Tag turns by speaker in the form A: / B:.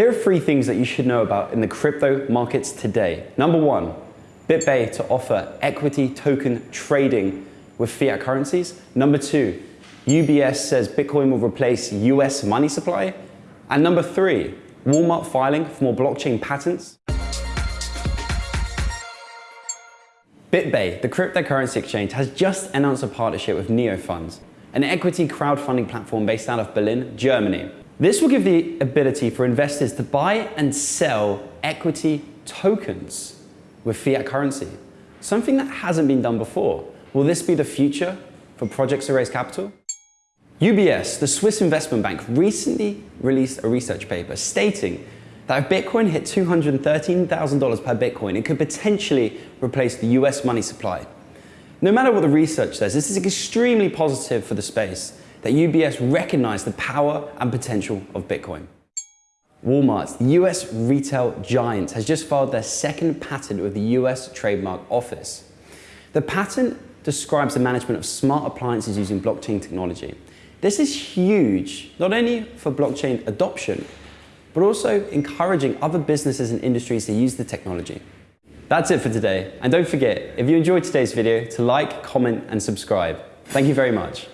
A: Here are three things that you should know about in the crypto markets today. Number one, BitBay to offer equity token trading with fiat currencies. Number two, UBS says Bitcoin will replace US money supply. And number three, Walmart filing for more blockchain patents. BitBay, the cryptocurrency exchange, has just announced a partnership with Neufunds, an equity crowdfunding platform based out of Berlin, Germany. This will give the ability for investors to buy and sell equity tokens with fiat currency, something that hasn't been done before. Will this be the future for projects to raise capital? UBS, the Swiss investment bank, recently released a research paper stating that if Bitcoin hit $213,000 per Bitcoin, it could potentially replace the US money supply. No matter what the research says, this is extremely positive for the space that UBS recognized the power and potential of Bitcoin. Walmart, the US retail giant, has just filed their second patent with the US Trademark Office. The patent describes the management of smart appliances using blockchain technology. This is huge, not only for blockchain adoption, but also encouraging other businesses and industries to use the technology. That's it for today. And don't forget, if you enjoyed today's video, to like, comment, and subscribe. Thank you very much.